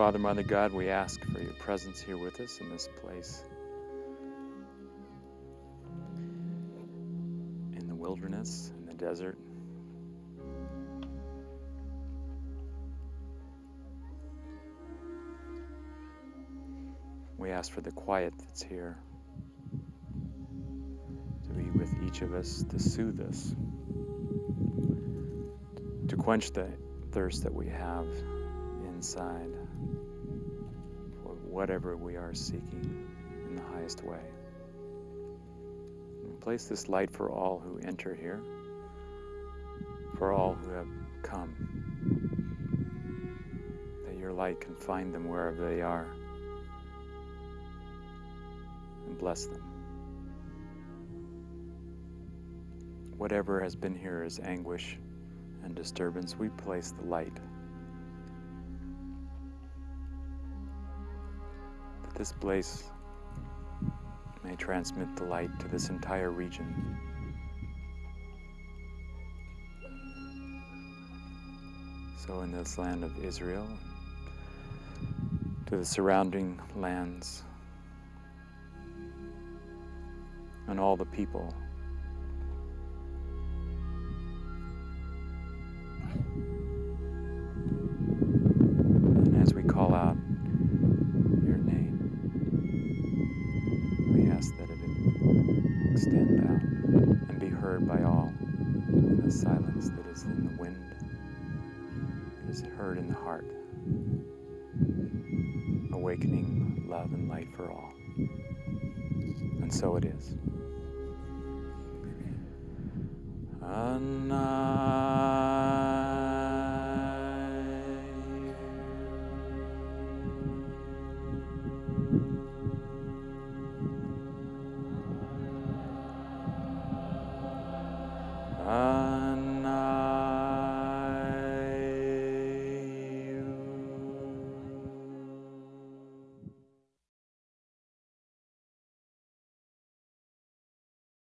Father, Mother God, we ask for your presence here with us in this place. In the wilderness, in the desert. We ask for the quiet that's here to be with each of us, to soothe us, to quench the thirst that we have inside for whatever we are seeking in the highest way. And place this light for all who enter here, for all who have come, that your light can find them wherever they are and bless them. Whatever has been here is anguish and disturbance, we place the light. This place may transmit the light to this entire region. So, in this land of Israel, to the surrounding lands, and all the people extend out and be heard by all in the silence that is in the wind, that is heard in the heart, awakening love and light for all. And so it is. Anna.